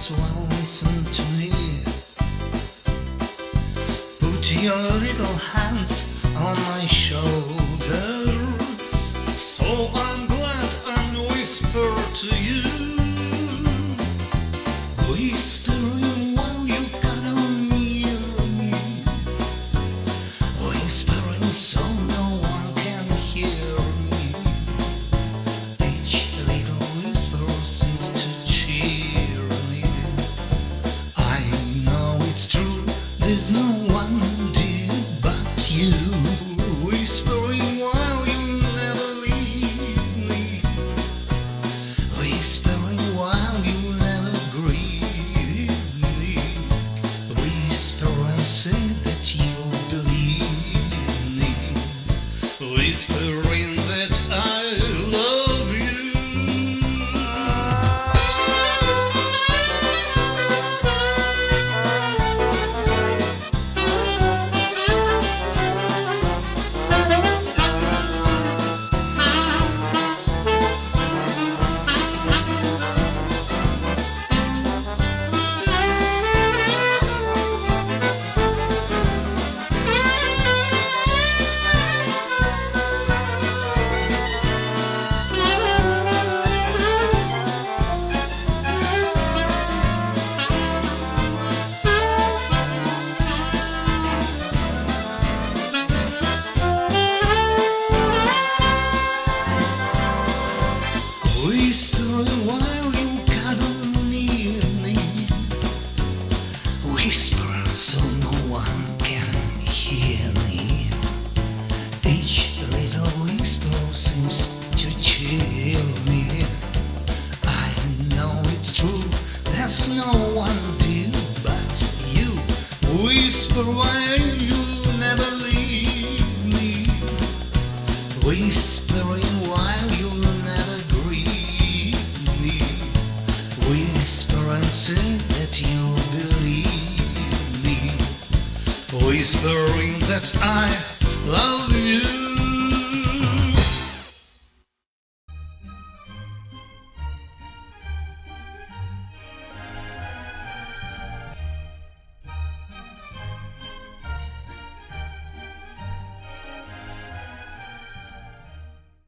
so I will listen to you. Put your little hands on my shoulders, so I'm glad and whisper to you. Whispering while you cut on me, whispering so. There's no one dear but you. Whispering while you never leave me. Whispering while you never grieve me. Whisper and say that you'll believe me. Whispering Whisper so no one can hear me. Each little whisper seems to cheer me. I know it's true, there's no one dear but you. Whisper while you never leave me. Whispering while you never grieve me. Whisper say that you'll Whispering that I love you.